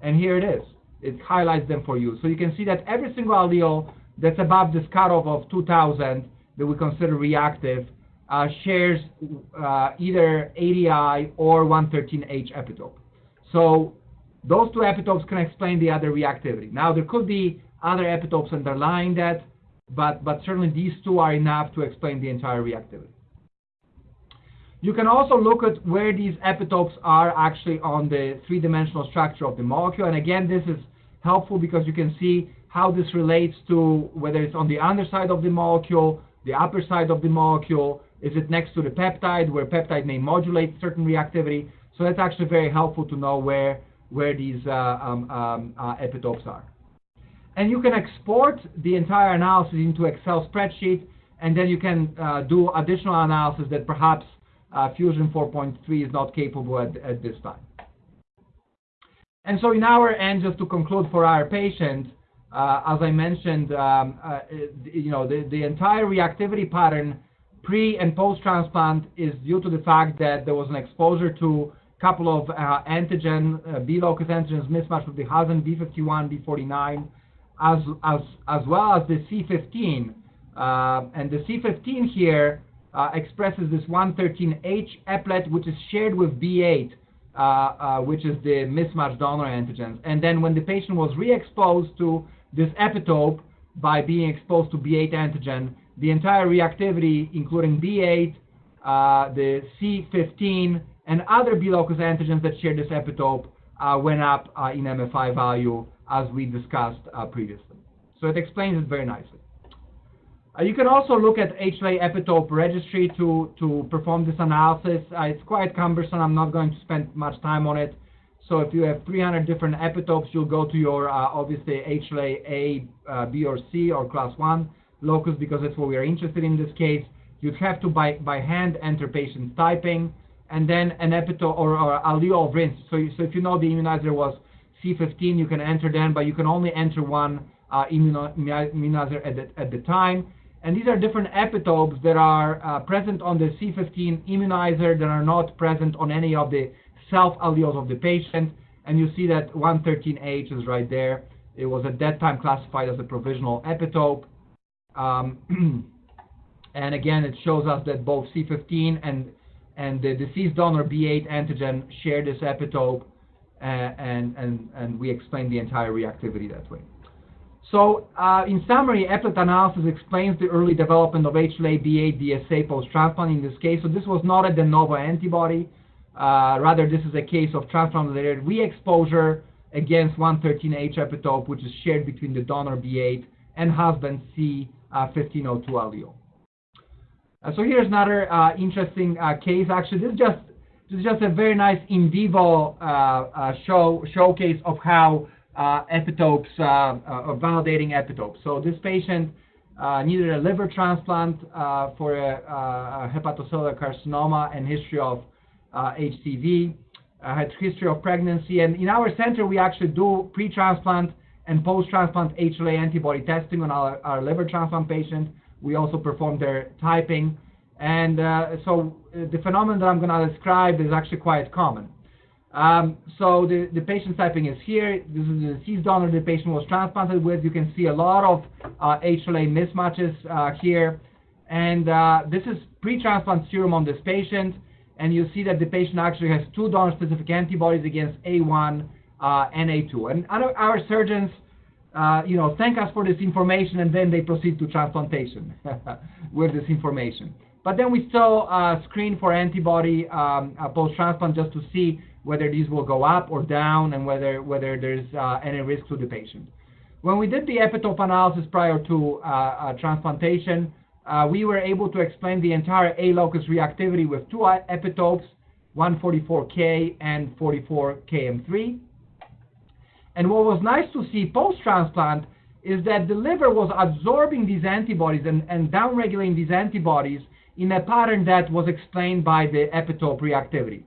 And here it is. It highlights them for you. So you can see that every single allele that's above this cutoff of 2000 that we consider reactive uh, shares uh, either 80I or 113H epitope. So those two epitopes can explain the other reactivity. Now there could be other epitopes underlying that, but, but certainly these two are enough to explain the entire reactivity. You can also look at where these epitopes are actually on the three-dimensional structure of the molecule. And again, this is helpful because you can see how this relates to whether it's on the underside of the molecule, the upper side of the molecule, is it next to the peptide where peptide may modulate certain reactivity? So that's actually very helpful to know where, where these uh, um, um, uh, epitopes are. And you can export the entire analysis into Excel spreadsheet, and then you can uh, do additional analysis that perhaps Fusion 4.3 is not capable at, at this time. And so in our end, just to conclude for our patient, uh, as I mentioned, um, uh, you know, the, the entire reactivity pattern pre and post transplant is due to the fact that there was an exposure to a couple of uh, antigen, uh, B locus antigens mismatched with the Hazen B51, B49, as, as, as well as the C15. Uh, and the C15 here uh, expresses this 113H eplet, which is shared with B8, uh, uh, which is the mismatched donor antigens. And then when the patient was re-exposed to this epitope by being exposed to B8 antigen, the entire reactivity, including B8, uh, the C15, and other B locus antigens that share this epitope uh, went up in MFI value as we discussed previously. So it explains it very nicely. Uh, you can also look at HLA epitope registry to, to perform this analysis. Uh, it's quite cumbersome. I'm not going to spend much time on it. So if you have 300 different epitopes, you'll go to your, obviously, HLA A, B, or C, or class 1 locus because that's what we are interested in this case. You'd have to by, by hand enter patient's typing and then an epitope or, or allele of rinse. So, so if you know the immunizer was C15, you can enter them, but you can only enter one uh, immunizer at the, at the time. And these are different epitopes that are uh, present on the C15 immunizer that are not present on any of the self alleles of the patient. And you see that 113H is right there. It was at that time classified as a provisional epitope. Um, and again, it shows us that both C15 and, and the deceased donor B8 antigen share this epitope, uh, and, and, and we explain the entire reactivity that way. So, uh, in summary, eplet analysis explains the early development of HLA-B8 DSA post-transplant in this case. So this was not a de novo antibody. Uh, rather, this is a case of transplant-related re-exposure against 113H epitope, which is shared between the donor B8 and husband C 1502 allele. Uh, so here's another uh, interesting uh, case. Actually, this is just this is just a very nice in vivo show showcase of how Uh, epitopes uh, uh, are validating epitopes. So this patient needed a liver transplant for a, a, hepatocellular carcinoma and history of HCV. had history of pregnancy, and in our center we actually do pre-transplant and post-transplant HLA antibody testing on our, our liver transplant patient. We also perform their typing. And uh, so uh, the phenomenon that I'm going to describe is actually quite common. Um, so the, the patient typing is here. This is the deceased donor the patient was transplanted with. You can see a lot of uh, HLA mismatches uh, here. And uh, this is pre-transplant serum on this patient. And you see that the patient actually has two donor-specific antibodies against A1 uh, Na2. And our surgeons, uh, you know, thank us for this information, and then they proceed to transplantation with this information. But then we still screen for antibody um, uh, post-transplant just to see whether these will go up or down, and whether, whether there's uh, any risk to the patient. When we did the epitope analysis prior to uh, uh, transplantation, uh, we were able to explain the entire A locus reactivity with two epitopes, 144K and 44KM3. And what was nice to see post-transplant is that the liver was absorbing these antibodies and, and downregulating these antibodies in a pattern that was explained by the epitope reactivity.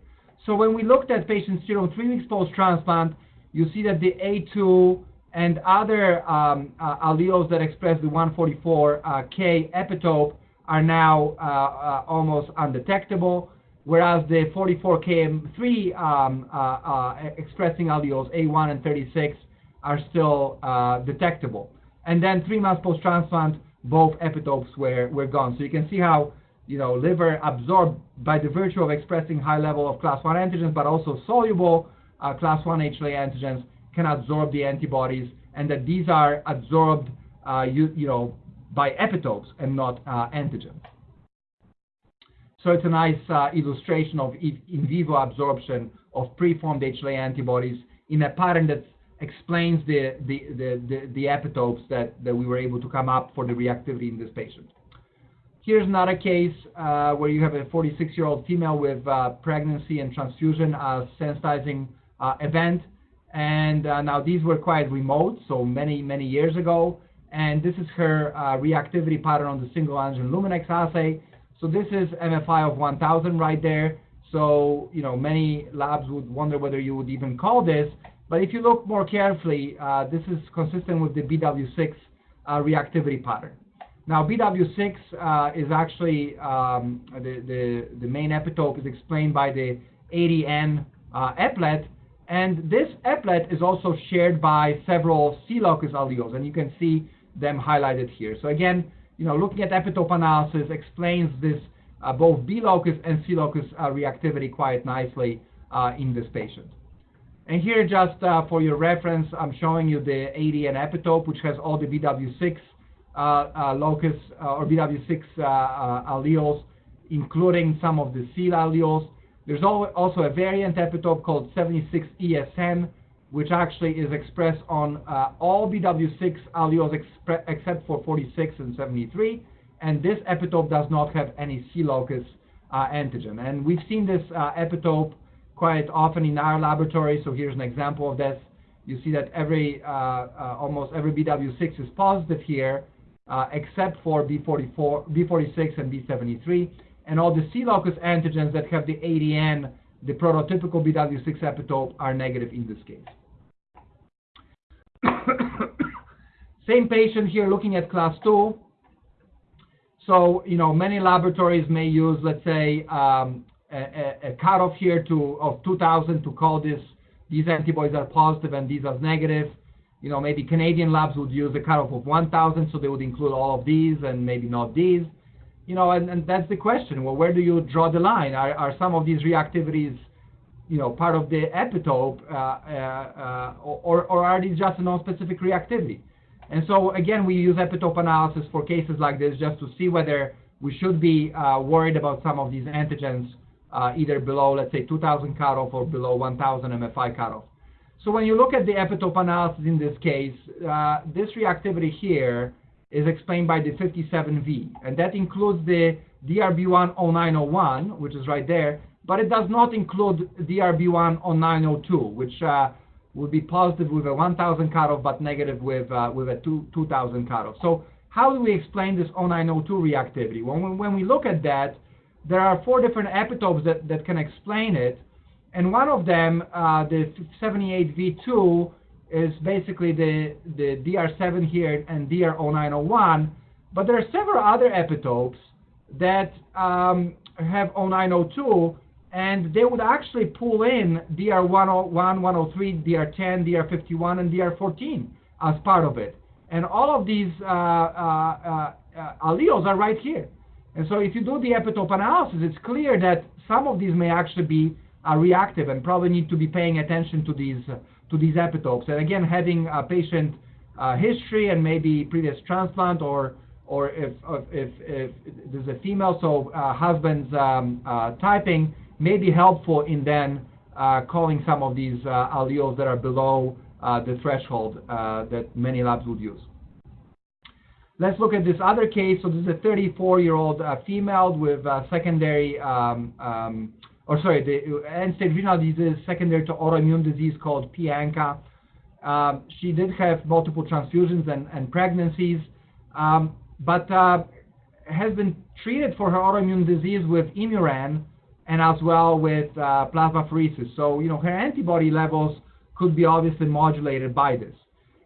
So when we looked at patients serum three weeks post-transplant, you see that the A2 and other um, uh, alleles that express the 144K uh, epitope are now uh, uh, almost undetectable, whereas the 44KM3 um, uh, uh, expressing alleles A1 and 36 are still detectable. And then three months post-transplant, both epitopes were, were gone. So you can see how you know, liver absorbed by the virtue of expressing high level of class 1 antigens, but also soluble class 1 HLA antigens can absorb the antibodies, and that these are absorbed, uh, you, you, know, by epitopes and not uh, antigens. So it's a nice uh, illustration of in vivo absorption of preformed HLA antibodies in a pattern that explains the, the, the, the, the epitopes that, that we were able to come up for the reactivity in this patient. Here's another case uh, where you have a 46-year-old female with uh, pregnancy and transfusion as sensitizing uh, event. And uh, now these were quite remote, so many, many years ago. And this is her uh, reactivity pattern on the single antigen Luminex assay. So this is MFI of 1000 right there. So, you know, many labs would wonder whether you would even call this. But if you look more carefully, uh, this is consistent with the BW6 uh, reactivity pattern. Now, BW6 uh, is actually, um, the, the, the, main epitope is explained by the 80N uh, eplet, and this eplet is also shared by several C locus alleles, and you can see them highlighted here. So again, you know, looking at epitope analysis explains this uh, both B locus and C locus uh, reactivity quite nicely uh, in this patient. And here, just uh, for your reference, I'm showing you the 80N epitope, which has all the BW6 uh, uh, locus or BW6 alleles, including some of the C alleles. There's also a variant epitope called 76ESN, which actually is expressed on uh, all BW6 alleles except for 46 and 73. And this epitope does not have any C locus uh, antigen. And we've seen this uh, epitope quite often in our laboratory. So here's an example of this. You see that every uh, uh, almost every BW6 is positive here, uh, except for B44, B46 and B73 and all the C locus antigens that have the 80N, the prototypical BW6 epitope, are negative in this case. Same patient here looking at class 2. So, you know, many laboratories may use, let's say, um, a, a, cutoff here to of 2000 to call this these antibodies are positive and these are negative. You know, maybe Canadian labs would use a cutoff of 1000, so they would include all of these and maybe not these you know, and, and that's the question. Well, where do you draw the line? Are, are some of these reactivities, you know, part of the epitope, uh, uh, or, or are these just a non-specific reactivity? And so again, we use epitope analysis for cases like this just to see whether we should be uh, worried about some of these antigens uh, either below, let's say, 2000 cutoff or below 1000 MFI cutoff. So when you look at the epitope analysis in this case, uh, this reactivity here is explained by the 57V, and that includes the DRB1 0901, which is right there, but it does not include DRB1 0902, which uh, would be positive with a 1000 cutoff, but negative with, uh, with a 2000 cutoff. So how do we explain this 0902 reactivity? When we, when we look at that, there are four different epitopes that, that can explain it, and one of them, uh, the 78V2, is basically the, the DR7 here and DR0901, but there are several other epitopes that um, have 0902, and they would actually pull in DR101, 103, DR10, DR51, and DR14 as part of it. And all of these uh, uh, uh, alleles are right here. And so if you do the epitope analysis, it's clear that some of these may actually be uh, reactive and probably need to be paying attention to these to these epitopes. And again, having a patient uh, history and maybe previous transplant or or if, if, if, if there's a female, so uh, husband's um, uh, typing may be helpful in then uh, calling some of these uh, alleles that are below uh, the threshold that many labs would use. Let's look at this other case. So this is a 34-year-old uh, female with secondary, um, um, or sorry, the end-stage renal disease secondary to autoimmune disease called p-ANCA. Um, she did have multiple transfusions and, and pregnancies, um, but uh, has been treated for her autoimmune disease with Imuran and as well with uh, plasmapheresis. So, you know, her antibody levels could be obviously modulated by this.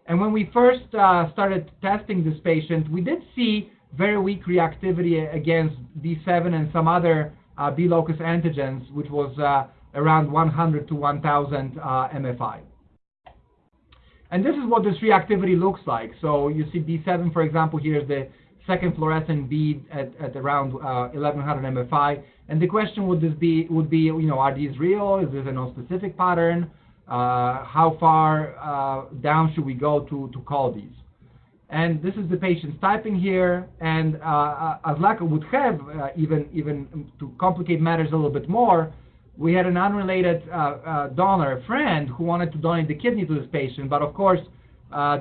And when we first uh, started testing this patient, we did see very weak reactivity against D7 and some other B locus antigens, which was uh, around 100 to 1000 uh, MFI. And this is what this reactivity looks like. So you see B7, for example, here's the second fluorescent bead at, at around 1100 uh, MFI. And the question would this be would be, you know, are these real? Is this a non-specific pattern? Uh, how far uh, down should we go to, to call these? And this is the patient's typing here, and uh, as luck would have, uh, even, even to complicate matters a little bit more, we had an unrelated uh, uh, donor, a friend, who wanted to donate the kidney to this patient, but of course,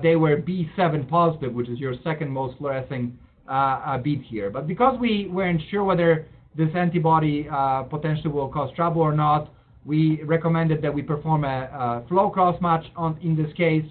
they were B7 positive, which is your second most fluorescing bead here. But because we weren't sure whether this antibody potentially will cause trouble or not, we recommended that we perform a, a flow cross-match on, in this case.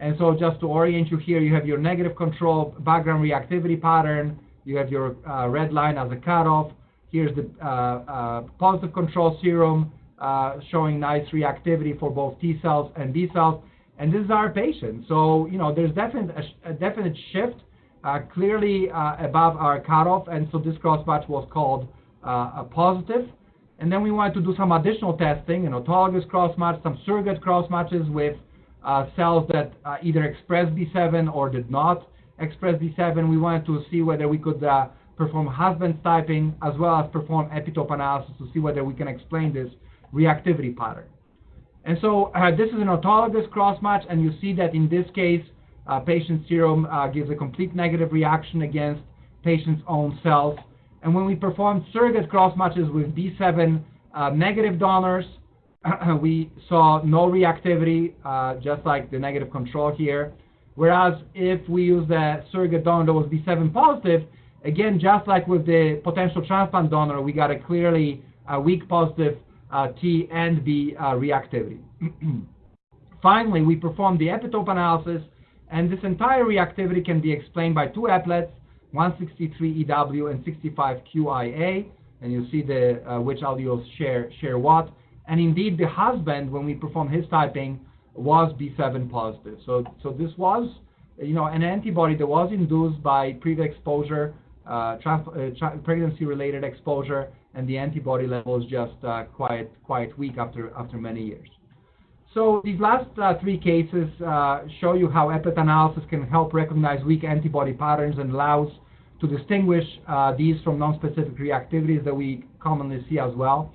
And so just to orient you here, you have your negative control background reactivity pattern. You have your uh, red line as a cutoff. Here's the uh, uh, positive control serum uh, showing nice reactivity for both T cells and B cells. And this is our patient. So, you know, there's definite, a, a definite shift uh, clearly uh, above our cutoff. And so this cross-match was called a positive. And then we wanted to do some additional testing, an autologous cross-match, some surrogate cross-matches with uh, cells that uh, either express B7 or did not express B7. We wanted to see whether we could uh, perform Husband's typing as well as perform epitope analysis to see whether we can explain this reactivity pattern. And so uh, this is an autologous cross-match, and you see that in this case, uh, patient serum uh, gives a complete negative reaction against patient's own cells. And when we performed surrogate cross matches with B7 uh, negative donors, we saw no reactivity, uh, just like the negative control here. Whereas if we use the surrogate donor that was B7 positive, again, just like with the potential transplant donor, we got a clearly uh, weak positive uh, T and B uh, reactivity. Finally, we performed the epitope analysis, and this entire reactivity can be explained by two eplets 163 EW and 65 QIA, and you see the uh, which alleles share share what. And indeed, the husband, when we performed his typing, was B7 positive. So so this was, you know, an antibody that was induced by previous exposure, uh, uh, pregnancy-related exposure, and the antibody level is just uh, quite quite weak after after many years. So these last uh, three cases uh, show you how eplet analysis can help recognize weak antibody patterns and allows to distinguish uh, these from non-specific reactivities that we commonly see as well.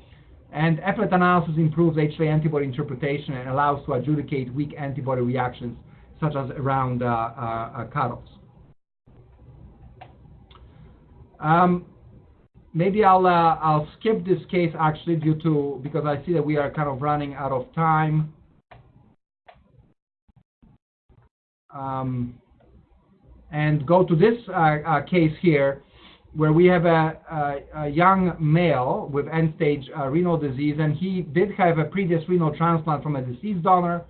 And eplet analysis improves HLA antibody interpretation and allows to adjudicate weak antibody reactions, such as around uh, uh, cutoffs. Um, maybe I'll uh, I'll skip this case actually due to because I see that we are kind of running out of time. um, and go to this uh, uh, case here where we have a, a, a young male with end-stage uh, renal disease, and he did have a previous renal transplant from a deceased donor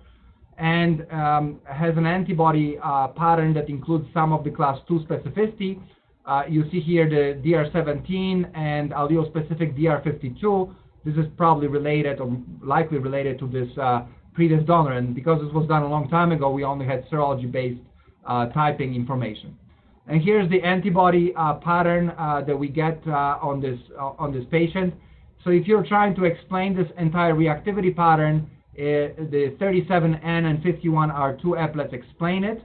and um, has an antibody uh, pattern that includes some of the class 2 specificity. Uh, you see here the DR17 and allele-specific DR52. This is probably related or likely related to this uh, previous donor. And because this was done a long time ago, we only had serology-based uh, typing information. And here's the antibody uh, pattern uh, that we get uh, on this uh, on this patient. So if you're trying to explain this entire reactivity pattern, uh, the 37N and 51 are two eplets explain it.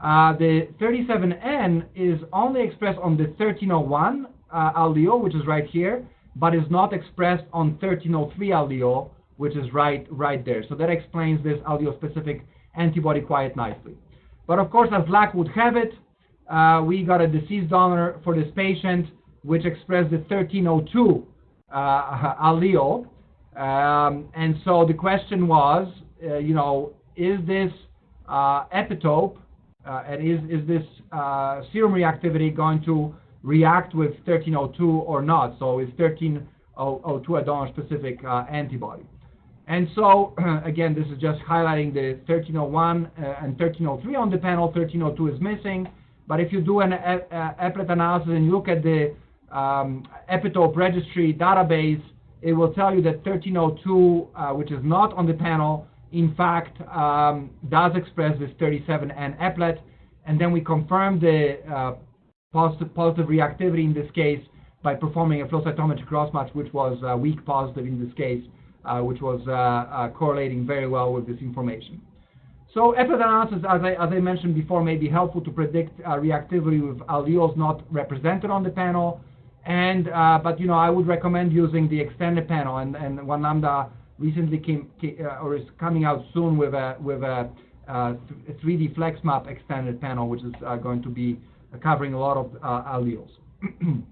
the 37N is only expressed on the 1301 allele, which is right here, but is not expressed on 1303 allele, which is right, right there. So that explains this allele-specific antibody quite nicely. But of course, as luck would have it, uh, we got a deceased donor for this patient, which expressed the 1302 uh, allele. Um, and so the question was, uh, you know, is this uh, epitope uh, and is, is this uh, serum reactivity going to react with 1302 or not? So is 1302 a donor-specific uh, antibody? And so, again, this is just highlighting the 1301 uh, and 1303 on the panel. 1302 is missing. But if you do an eplet analysis and you look at the um, epitope registry database, it will tell you that 1302, uh, which is not on the panel, in fact, um, does express this 37N eplet. And then we confirm the uh, positive, positive reactivity in this case by performing a flow cytometry crossmatch, which was uh, weak positive in this case, uh, which was uh, uh, correlating very well with this information. So analysis, as I, as I mentioned before, may be helpful to predict uh, reactivity with alleles not represented on the panel. And uh, but you know, I would recommend using the extended panel, and and One Lambda recently came, uh, or is coming out soon with a with a 3D FlexMap extended panel, which is going to be covering a lot of alleles. and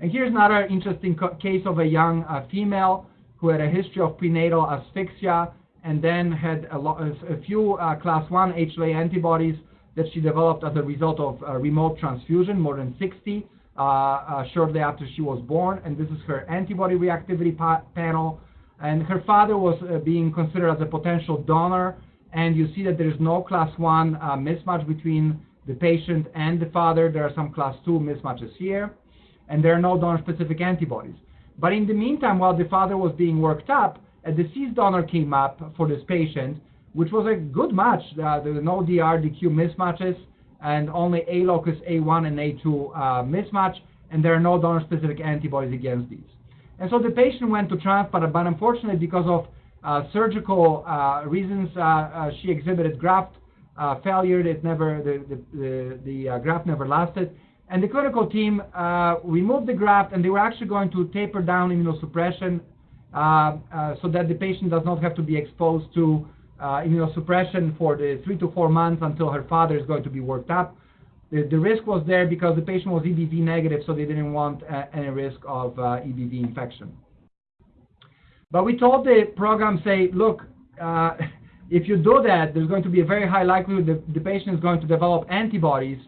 here's another interesting case of a young female who had a history of prenatal asphyxia and then had a, a few uh, class 1 HLA antibodies that she developed as a result of uh, remote transfusion, more than 60, uh, shortly after she was born. And this is her antibody reactivity pa panel. And her father was being considered as a potential donor. And you see that there is no class 1 uh, mismatch between the patient and the father. There are some class 2 mismatches here. And there are no donor-specific antibodies. But in the meantime, while the father was being worked up, a deceased donor came up for this patient, which was a good match. Uh, there were no DRDQ mismatches and only A locus A1 and A2 uh, mismatch, and there are no donor-specific antibodies against these. And so the patient went to transplant, but unfortunately, because of uh, surgical uh, reasons, uh, uh, she exhibited graft failure. It never, the, the, the, the graft never lasted. And the clinical team removed the graft, and they were actually going to taper down immunosuppression so that the patient does not have to be exposed to uh, immunosuppression for the three to four months until her father is going to be worked up. The, the risk was there because the patient was EBV negative, so they didn't want uh, any risk of uh, EBV infection. But we told the program, say, look, if you do that, there's going to be a very high likelihood that the patient is going to develop antibodies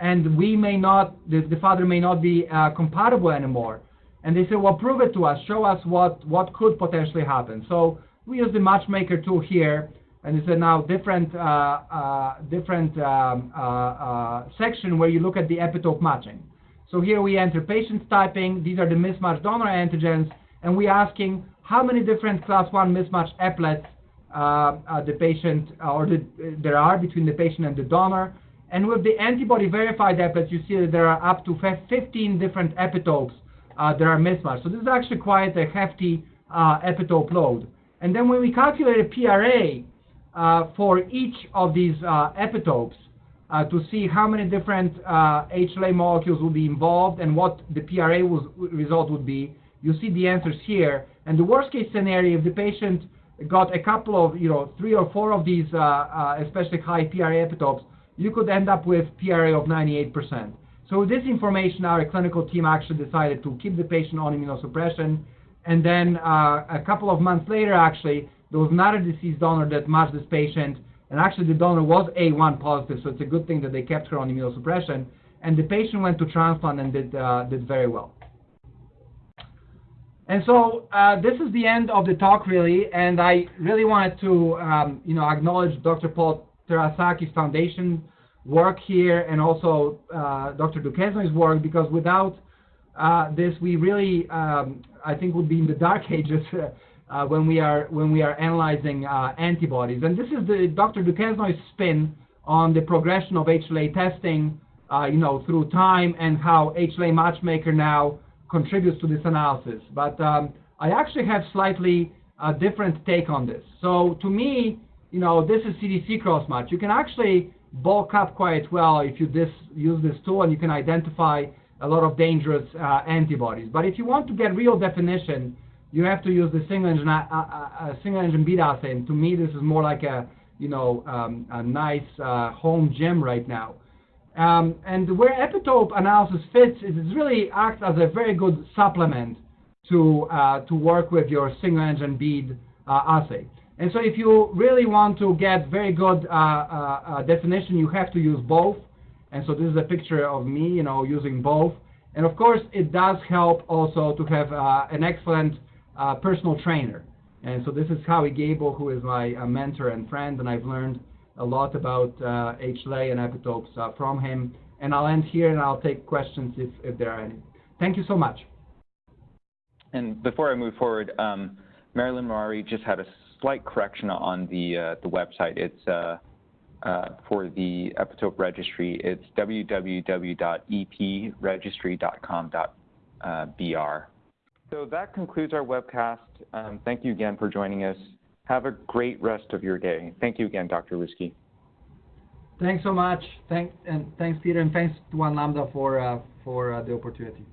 and we may not, the, the father may not be uh, compatible anymore. And they said, well, prove it to us, show us what, what could potentially happen. So we use the matchmaker tool here, and it's a now different, uh, uh, different um, uh, uh, section where you look at the epitope matching. So here we enter patients typing, these are the mismatched donor antigens, and we're asking how many different class 1 mismatched eplets uh, the patient, or the, there are between the patient and the donor, and with the antibody verified eplets, you see that there are up to 15 different epitopes uh, that are mismatched. So this is actually quite a hefty uh, epitope load. And then when we calculate a PRA uh, for each of these uh, epitopes uh, to see how many different HLA uh, molecules will be involved and what the PRA was, result would be, you see the answers here. And the worst case scenario, if the patient got a couple of, you know, three or four of these especially high PRA epitopes, you could end up with PRA of 98%. So with this information, our clinical team actually decided to keep the patient on immunosuppression. And then uh, a couple of months later, actually, there was another deceased donor that matched this patient. And actually, the donor was A1 positive, so it's a good thing that they kept her on immunosuppression. And the patient went to transplant and did, uh, did very well. And so uh, this is the end of the talk, really. And I really wanted to, um, you know, acknowledge Dr. Paul Terasaki's foundation work here and also uh, Dr. Duquesnoy's work because without uh, this, we really, um, I think, would be in the dark ages uh, when we are when we are analyzing uh, antibodies. And this is the Dr. Duquesnoy's spin on the progression of HLA testing, uh, you know, through time and how HLA Matchmaker now contributes to this analysis. But um, I actually have slightly a different take on this. So to me, you know, this is CDC crossmatch. You can actually bulk up quite well if you this, use this tool and you can identify a lot of dangerous uh, antibodies. But if you want to get real definition, you have to use the single antigen, uh, uh, uh single antigen bead assay. And to me, this is more like a, you know, um, a nice uh, home gym right now. Um, and where epitope analysis fits is it really acts as a very good supplement to, uh, to work with your single antigen bead assay. And so if you really want to get very good uh, uh, uh, definition, you have to use both. And so this is a picture of me, you know, using both. And of course, it does help also to have uh, an excellent uh, personal trainer. And so this is Howie Gebel, who is my mentor and friend, and I've learned a lot about uh, HLA and epitopes uh, from him. And I'll end here and I'll take questions if, if there are any. Thank you so much. And before I move forward, um, Marilyn Murray just had a slight correction on the, uh, the website. It's uh, uh, for the epitope registry. It's www.epregistry.com.br. So that concludes our webcast. Um, thank you again for joining us. Have a great rest of your day. Thank you again, Dr. Liwski. Thanks so much. Thank, and thanks, Peter, and thanks to One Lambda for, uh, for uh, the opportunity.